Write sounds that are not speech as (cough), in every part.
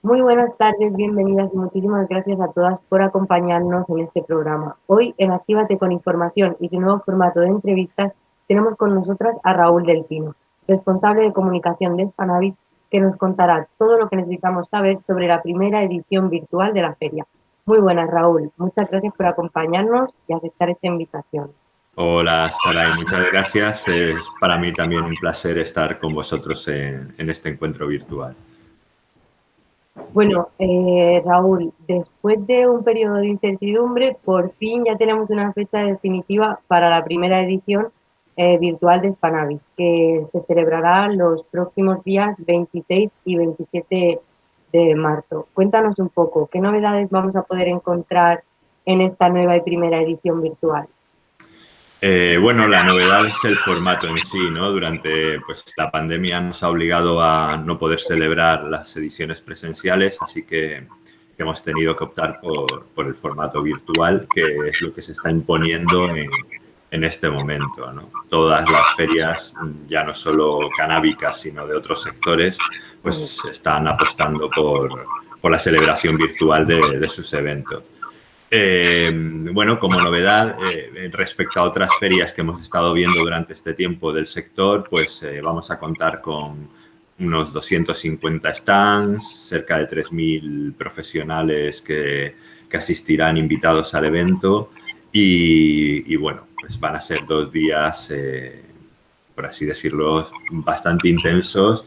Muy buenas tardes, bienvenidas y muchísimas gracias a todas por acompañarnos en este programa. Hoy en Actívate con Información y su nuevo formato de entrevistas tenemos con nosotras a Raúl Del Pino, responsable de comunicación de Spanavis, que nos contará todo lo que necesitamos saber sobre la primera edición virtual de la feria. Muy buenas, Raúl. Muchas gracias por acompañarnos y aceptar esta invitación. Hola, Saray. Muchas gracias. Es para mí también un placer estar con vosotros en este encuentro virtual. Bueno, eh, Raúl, después de un periodo de incertidumbre, por fin ya tenemos una fecha definitiva para la primera edición eh, virtual de Spanavis, que se celebrará los próximos días 26 y 27 de marzo. Cuéntanos un poco, ¿qué novedades vamos a poder encontrar en esta nueva y primera edición virtual? Eh, bueno, la novedad es el formato en sí, ¿no? Durante pues, la pandemia nos ha obligado a no poder celebrar las ediciones presenciales, así que hemos tenido que optar por, el formato virtual, que es lo que se está imponiendo en, este momento, ¿no? Todas las ferias, ya no solo canábicas, sino de otros sectores, pues están apostando por, la celebración virtual de sus eventos. Eh, bueno, como novedad, eh, respecto a otras ferias que hemos estado viendo durante este tiempo del sector, pues eh, vamos a contar con unos 250 stands, cerca de 3.000 profesionales que, asistirán invitados al evento. Y, bueno, pues van a ser dos días, por así decirlo, bastante intensos,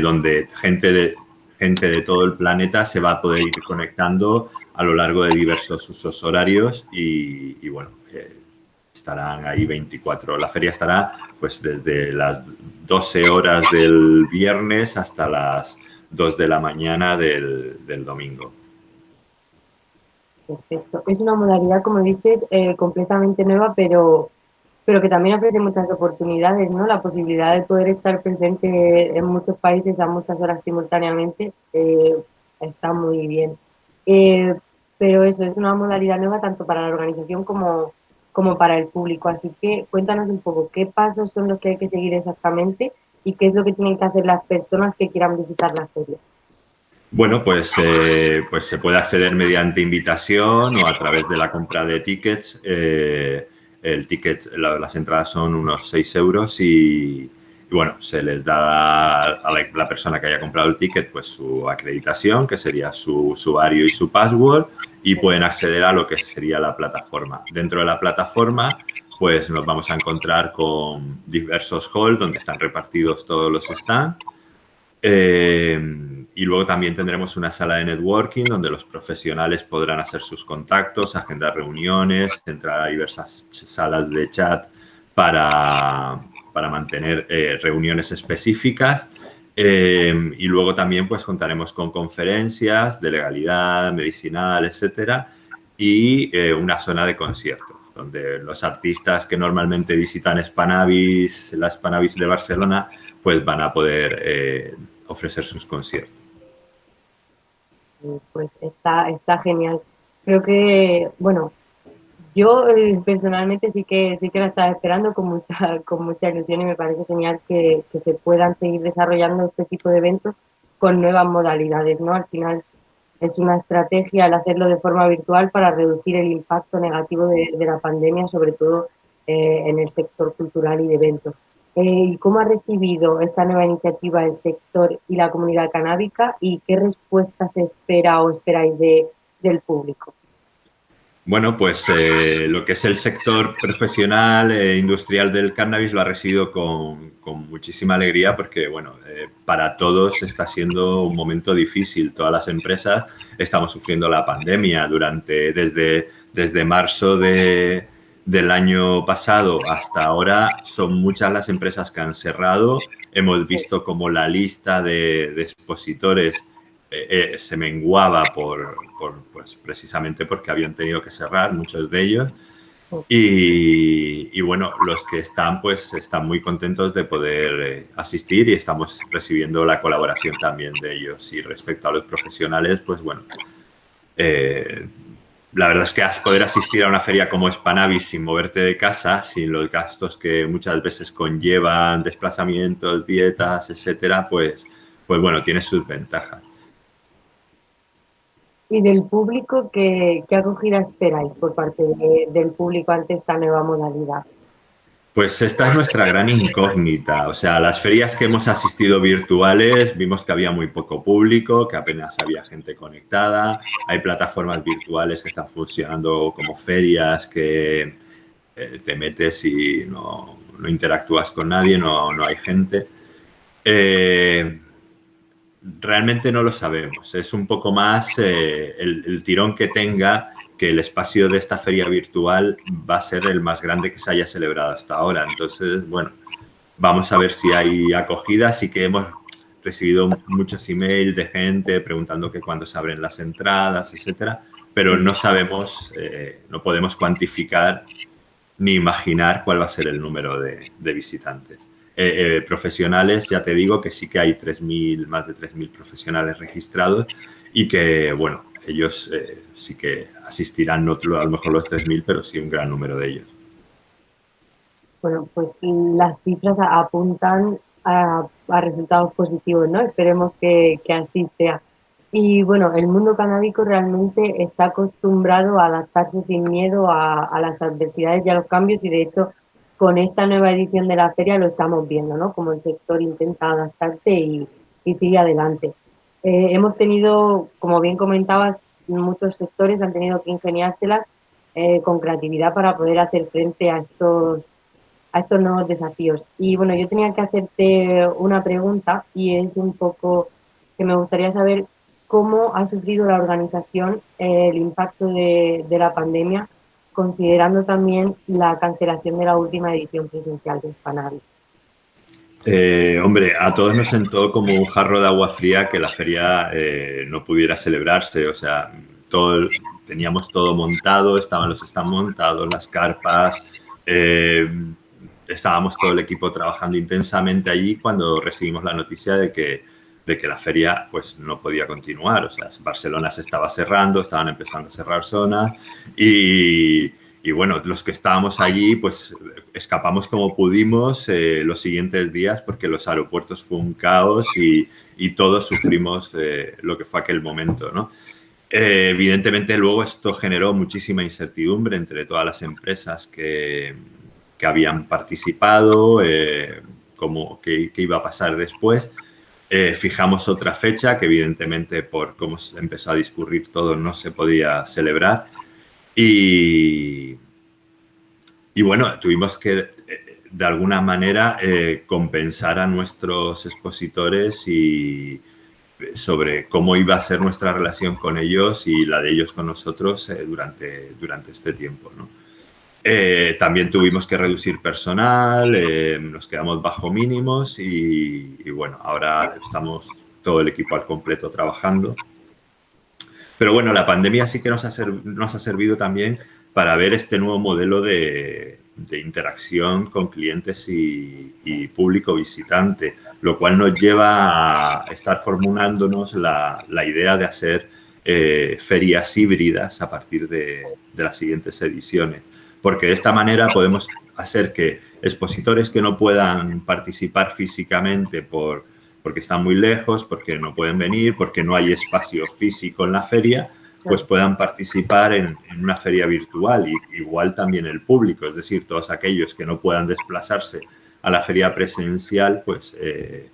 donde gente de, gente de todo el planeta se va a poder ir conectando a lo largo de diversos usos horarios y, bueno, eh, estarán ahí 24. La feria estará pues desde las 12 horas del viernes hasta las 2 de la mañana del, domingo. Perfecto. Es una modalidad, como dices, eh, completamente nueva, pero, pero que también ofrece muchas oportunidades, ¿no? La posibilidad de poder estar presente en muchos países a muchas horas simultáneamente eh, está muy bien. Eh, pero eso es una modalidad nueva tanto para la organización como, como para el público. Así que cuéntanos un poco qué pasos son los que hay que seguir exactamente y qué es lo que tienen que hacer las personas que quieran visitar la feria. Bueno, pues, eh, pues se puede acceder mediante invitación o a través de la compra de tickets. Eh, el ticket, las entradas son unos 6 euros y, y bueno, se les da a la, persona que haya comprado el ticket pues su acreditación, que sería su usuario y su password, y pueden acceder a lo que sería la plataforma. Dentro de la plataforma, pues nos vamos a encontrar con diversos halls donde están repartidos todos los stands. Eh, y luego también tendremos una sala de networking donde los profesionales podrán hacer sus contactos, agendar reuniones, entrar a diversas salas de chat para, para mantener eh, reuniones específicas. Eh, y luego también pues contaremos con conferencias de legalidad, medicinal, etcétera, y eh, una zona de conciertos, donde los artistas que normalmente visitan Spanavis, la Spanavis de Barcelona, pues van a poder ofrecer sus conciertos. Pues está, está genial. Creo que, bueno, yo eh, personalmente sí que sí que la estaba esperando con mucha (laughs) con mucha ilusión y me parece genial que, se puedan seguir desarrollando este tipo de eventos con nuevas modalidades, ¿no? Al final es una estrategia al hacerlo de forma virtual para reducir el impacto negativo de, la pandemia, sobre todo eh, en el sector cultural y de eventos. Eh, ¿Y cómo ha recibido esta nueva iniciativa el sector y la comunidad canábica y qué respuesta se espera o esperáis de, del público? Bueno, pues eh, lo que es el sector profesional e industrial del cannabis lo ha recibido con, muchísima alegría porque, bueno, eh, para todos está siendo un momento difícil. Todas las empresas estamos sufriendo la pandemia durante, desde, desde marzo de, del año pasado hasta ahora son muchas las empresas que han cerrado. Hemos visto como la lista de, de expositores eh, eh, se menguaba por, pues, precisamente porque habían tenido que cerrar muchos de ellos. Y, bueno, los que están, pues están muy contentos de poder eh, asistir y estamos recibiendo la colaboración también de ellos. Y respecto a los profesionales, pues bueno, la verdad es que poder asistir a una feria como Spanavis sin moverte de casa, sin los gastos que muchas veces conllevan, desplazamientos, dietas, etcétera, pues, pues bueno, tiene sus ventajas. ¿Y del público qué, acogida esperáis por parte del público ante esta nueva modalidad? Pues esta es nuestra gran incógnita. O sea, las ferias que hemos asistido virtuales vimos que había muy poco público, que apenas había gente conectada. Hay plataformas virtuales que están funcionando como ferias que eh, te metes y no, interactúas con nadie, no, no hay gente. Eh, realmente no lo sabemos. Es un poco más eh, el, tirón que tenga que el espacio de esta feria virtual va a ser el más grande que se haya celebrado hasta ahora. Entonces, bueno, vamos a ver si hay acogida. Sí que hemos recibido muchos emails de gente preguntando que cuándo se abren las entradas, etcétera, pero no sabemos, eh, no podemos cuantificar ni imaginar cuál va a ser el número de visitantes. Eh, eh, profesionales, ya te digo que sí que hay 3.000, más de 3.000 profesionales registrados y que, bueno, ellos eh, sí que asistirán, no a lo mejor los 3.000, pero sí un gran número de ellos. Bueno, pues las cifras apuntan a, resultados positivos, ¿no? Esperemos que, que, así sea. Y bueno, el mundo canábico realmente está acostumbrado a adaptarse sin miedo a, a, las adversidades y a los cambios y de hecho con esta nueva edición de la feria lo estamos viendo, ¿no? Como el sector intenta adaptarse y, y sigue adelante. Eh, hemos tenido, como bien comentabas, muchos sectores han tenido que ingeniárselas eh, con creatividad para poder hacer frente a estos, a estos nuevos desafíos. Y bueno, yo tenía que hacerte una pregunta y es un poco que me gustaría saber cómo ha sufrido la organización eh, el impacto de, de, la pandemia, considerando también la cancelación de la última edición presencial de Spanari. Eh, hombre, a todos nos sentó como un jarro de agua fría que la feria eh, no pudiera celebrarse. O sea, teníamos todo montado, estaban los están montados, las carpas, eh, estábamos todo el equipo trabajando intensamente allí cuando recibimos la noticia de que, de que la feria pues, no podía continuar. O sea, Barcelona se estaba cerrando, estaban empezando a cerrar zonas y y bueno, los que estábamos allí, pues escapamos como pudimos eh, los siguientes días porque los aeropuertos fue un caos y, y todos sufrimos eh, lo que fue aquel momento, ¿no? Eh, evidentemente luego esto generó muchísima incertidumbre entre todas las empresas que, que habían participado, como qué iba a pasar después. Fijamos otra fecha que evidentemente por cómo empezó a discurrir todo no se podía celebrar y, y bueno, tuvimos que eh, de alguna manera eh, compensar a nuestros expositores y sobre cómo iba a ser nuestra relación con ellos y la de ellos con nosotros eh, durante, durante este tiempo. ¿no? Eh, también tuvimos que reducir personal, eh, nos quedamos bajo mínimos y, bueno, ahora estamos todo el equipo al completo trabajando. Pero bueno, la pandemia sí que nos ha, nos ha servido también para ver este nuevo modelo de, interacción con clientes y, público visitante, lo cual nos lleva a estar formulándonos la, idea de hacer eh, ferias híbridas a partir de, las siguientes ediciones, porque de esta manera podemos hacer que expositores que no puedan participar físicamente por porque están muy lejos, porque no pueden venir, porque no hay espacio físico en la feria, pues puedan participar en, en, una feria virtual y igual también el público, es decir, todos aquellos que no puedan desplazarse a la feria presencial, pues eh,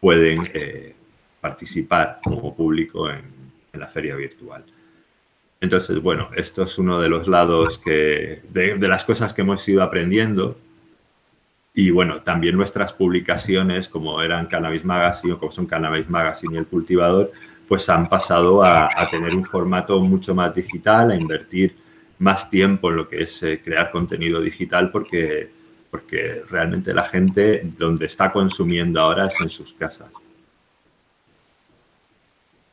pueden eh, participar como público en, en, la feria virtual. Entonces, bueno, esto es uno de los lados que, de, las cosas que hemos ido aprendiendo y bueno, también nuestras publicaciones, como eran Cannabis Magazine o como son Cannabis Magazine y El Cultivador, pues han pasado a, a, tener un formato mucho más digital, a invertir más tiempo en lo que es eh, crear contenido digital porque, porque realmente la gente donde está consumiendo ahora es en sus casas.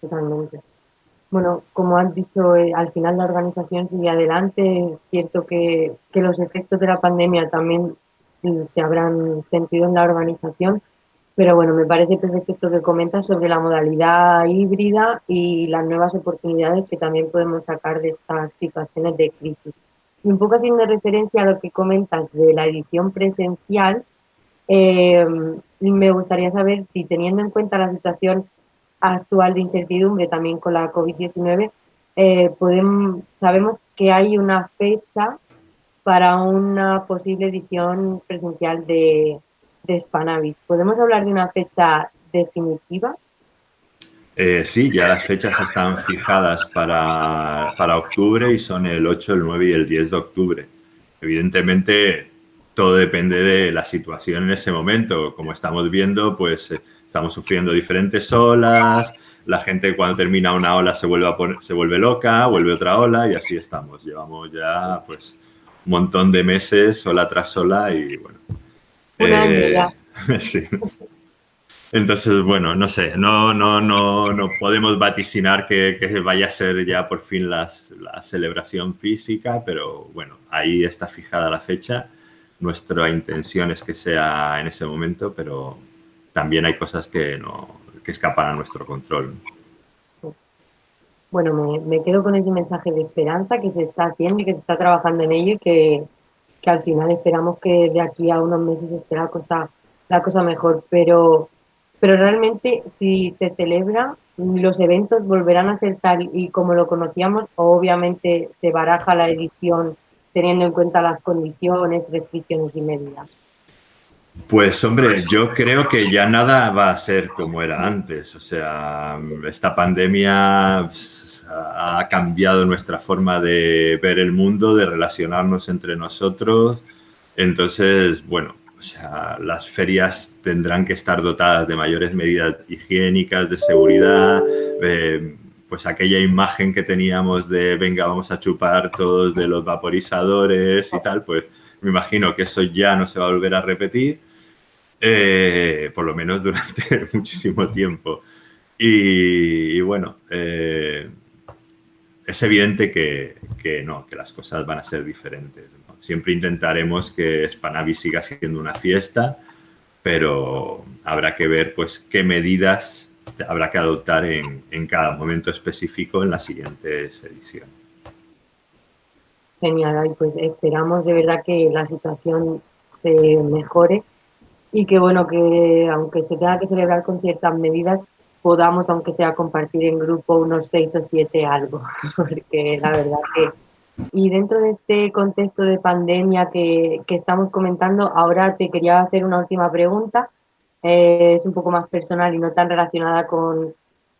Totalmente. Bueno, como has dicho, eh, al final la organización sigue adelante. Es cierto que, que los efectos de la pandemia también se habrán sentido en la organización. Pero bueno, me parece perfecto que comentas sobre la modalidad híbrida y las nuevas oportunidades que también podemos sacar de estas situaciones de crisis. Y un poco haciendo referencia a lo que comentas de la edición presencial, eh, me gustaría saber si teniendo en cuenta la situación actual de incertidumbre también con la COVID-19, eh, sabemos que hay una fecha para una posible edición presencial de, de Spanavis. ¿Podemos hablar de una fecha definitiva? Eh, sí, ya las fechas están fijadas para, para, octubre y son el 8, el 9 y el 10 de octubre. Evidentemente, todo depende de la situación en ese momento. Como estamos viendo, pues eh, estamos sufriendo diferentes olas, la gente cuando termina una ola se vuelve, a se vuelve loca, vuelve otra ola y así estamos. Llevamos ya pues un montón de meses, ola tras ola y bueno. Un año eh, ya. (laughs) sí. Entonces, bueno, no sé, no, no, no, no podemos vaticinar que, que vaya a ser ya por fin las, la celebración física, pero bueno, ahí está fijada la fecha. Nuestra intención es que sea en ese momento, pero también hay cosas que no, que escapan a nuestro control. Bueno, me, me, quedo con ese mensaje de esperanza que se está haciendo y que se está trabajando en ello y que, que al final esperamos que de aquí a unos meses esté la cosa, la cosa mejor. Pero, pero realmente si se celebra, los eventos volverán a ser tal y como lo conocíamos, obviamente se baraja la edición teniendo en cuenta las condiciones, restricciones y medidas. Pues hombre, yo creo que ya nada va a ser como era antes. O sea, esta pandemia pues, ha cambiado nuestra forma de ver el mundo, de relacionarnos entre nosotros. Entonces, bueno, o sea, las ferias tendrán que estar dotadas de mayores medidas higiénicas, de seguridad, pues aquella imagen que teníamos de venga, vamos a chupar todos de los vaporizadores y tal, pues me imagino que eso ya no se va a volver a repetir eh, por lo menos durante (laughs) muchísimo tiempo. Y, bueno, eh, es evidente que, que, no, que las cosas van a ser diferentes. Siempre intentaremos que Spanavi siga siendo una fiesta, pero habrá que ver pues qué medidas habrá que adoptar en, en cada momento específico en las siguientes ediciones. Genial, pues esperamos de verdad que la situación se mejore y que bueno, que aunque se tenga que celebrar con ciertas medidas, podamos, aunque sea compartir en grupo unos seis o siete algo, (laughs) porque la verdad que... Y dentro de este contexto de pandemia que, que estamos comentando, ahora te quería hacer una última pregunta, eh, es un poco más personal y no tan relacionada con,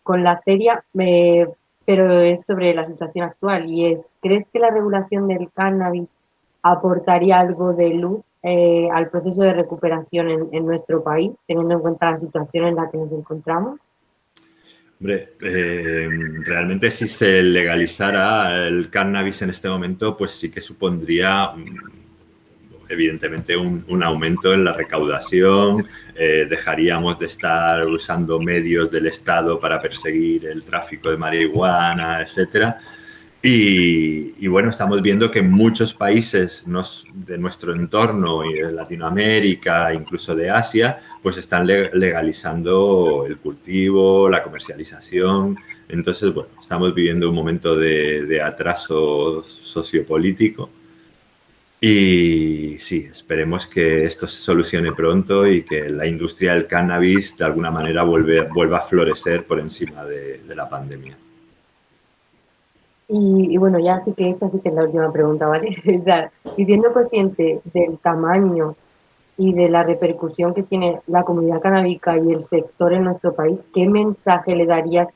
con la feria, eh, pero es sobre la situación actual y es, ¿crees que la regulación del cannabis aportaría algo de luz eh, al proceso de recuperación en, nuestro país, teniendo en cuenta la situación en la que nos encontramos? Hombre, eh, realmente si se legalizara el cannabis en este momento, pues sí que supondría evidentemente un, un aumento en la recaudación, eh, dejaríamos de estar usando medios del Estado para perseguir el tráfico de marihuana, etcétera y, bueno, estamos viendo que muchos países de nuestro entorno, y de Latinoamérica, incluso de Asia, pues están legalizando el cultivo, la comercialización. Entonces, bueno, estamos viviendo un momento de, de atraso sociopolítico. Y sí, esperemos que esto se solucione pronto y que la industria del cannabis de alguna manera vuelve, vuelva a florecer por encima de la pandemia. Y, bueno, ya sí que esta sí que es la última pregunta, ¿vale? (laughs) o sea, y siendo consciente del tamaño y de la repercusión que tiene la comunidad canábica y el sector en nuestro país, ¿qué mensaje le darías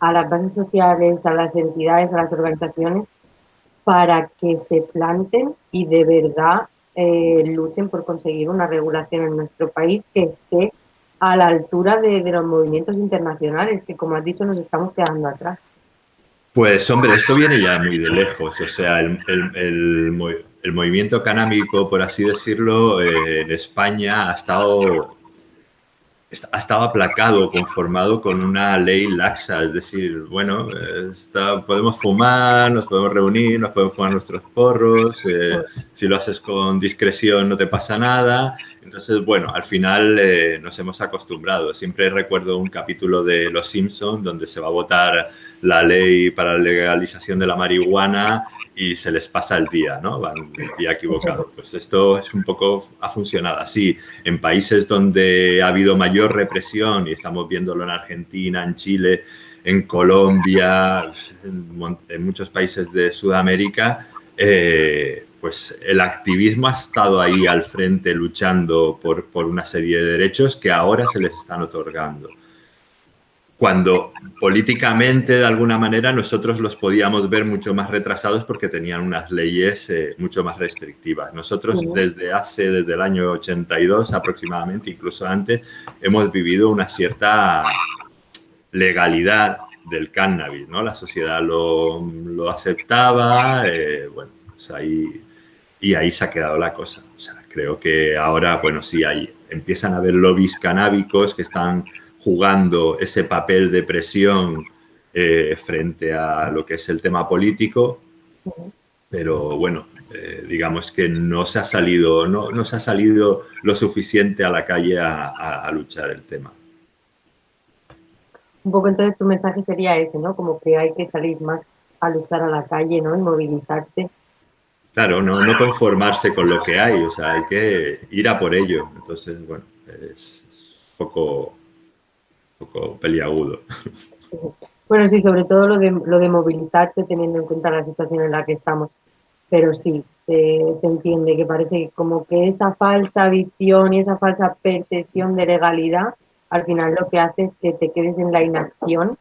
a las bases sociales, a las entidades, a las organizaciones para que se planten y de verdad eh, luchen por conseguir una regulación en nuestro país que esté a la altura de los movimientos internacionales, que como has dicho nos estamos quedando atrás? Pues hombre, esto viene ya muy de lejos, o sea, el, movimiento canábico, por así decirlo, eh, en España ha estado, ha estado aplacado, conformado con una ley laxa, es decir, bueno, podemos fumar, nos podemos reunir, nos podemos fumar nuestros porros, eh, si lo haces con discreción no te pasa nada, entonces, bueno, al final eh, nos hemos acostumbrado. Siempre recuerdo un capítulo de Los Simpsons donde se va a votar la ley para la legalización de la marihuana y se les pasa el día, ¿no? Van el día equivocado. Pues esto es un poco, ha funcionado así. En países donde ha habido mayor represión, y estamos viéndolo en Argentina, en Chile, en Colombia, en, muchos países de Sudamérica, eh, pues el activismo ha estado ahí al frente luchando por, por una serie de derechos que ahora se les están otorgando cuando políticamente, de alguna manera, nosotros los podíamos ver mucho más retrasados porque tenían unas leyes eh, mucho más restrictivas. Nosotros desde hace, desde el año 82 aproximadamente, incluso antes, hemos vivido una cierta legalidad del cannabis, ¿no? La sociedad lo, lo aceptaba, eh, bueno, pues ahí, y ahí se ha quedado la cosa. O sea, creo que ahora, bueno, sí, hay, empiezan a haber lobbies canábicos que están jugando ese papel de presión eh, frente a lo que es el tema político, pero bueno, eh, digamos que no se ha salido, no, no, se ha salido lo suficiente a la calle a, luchar el tema. Un poco entonces tu mensaje sería ese, ¿no? Como que hay que salir más a luchar a la calle, ¿no? Y movilizarse. Claro, no, no conformarse con lo que hay, o sea, hay que ir a por ello. Entonces, bueno, es un poco poco peliagudo. Bueno, sí, sobre todo lo de, lo de movilizarse teniendo en cuenta la situación en la que estamos. Pero sí, se, entiende que parece como que esa falsa visión y esa falsa percepción de legalidad al final lo que hace es que te quedes en la inacción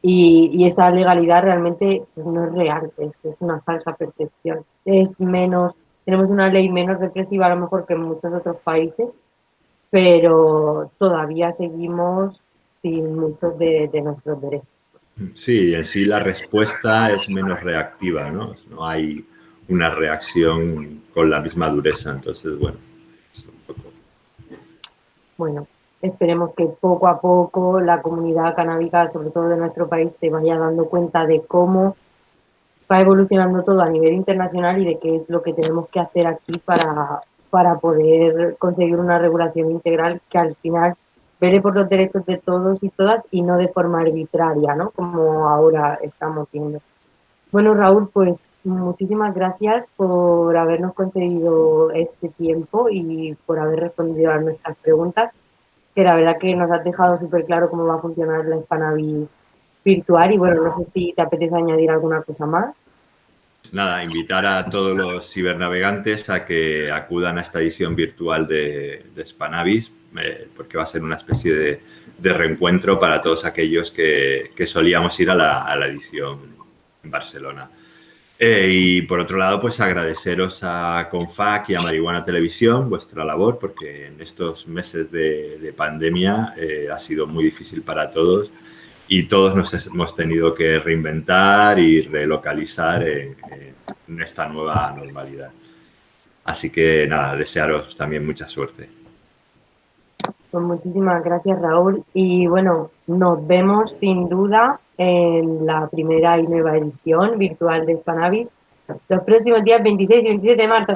y, esa legalidad realmente pues, no es real, es, es, una falsa percepción. Es menos, tenemos una ley menos represiva a lo mejor que en muchos otros países, pero todavía seguimos sin muchos de, nuestros derechos. Sí, en sí la respuesta es menos reactiva, ¿no? No hay una reacción con la misma dureza, entonces, bueno, Bueno, esperemos que poco a poco la comunidad canábica, sobre todo de nuestro país, se vaya dando cuenta de cómo va evolucionando todo a nivel internacional y de qué es lo que tenemos que hacer aquí para, para poder conseguir una regulación integral que al final vele por los derechos de todos y todas y no de forma arbitraria, ¿no? Como ahora estamos viendo. Bueno, Raúl, pues muchísimas gracias por habernos concedido este tiempo y por haber respondido a nuestras preguntas, que la verdad que nos has dejado súper claro cómo va a funcionar la Spanavis virtual y bueno, no sé si te apetece añadir alguna cosa más. Nada, invitar a todos los cibernavegantes a que acudan a esta edición virtual de, de eh, porque va a ser una especie de, reencuentro para todos aquellos que, solíamos ir a la, edición en Barcelona. Eh, y por otro lado, pues agradeceros a Confac y a Marihuana Televisión vuestra labor, porque en estos meses de, pandemia eh, ha sido muy difícil para todos y todos nos hemos tenido que reinventar y relocalizar en esta nueva normalidad. Así que nada, desearos también mucha suerte. Pues muchísimas gracias, Raúl. Y bueno, nos vemos sin duda en la primera y nueva edición virtual de Spanavis los próximos días 26 y 27 de marzo.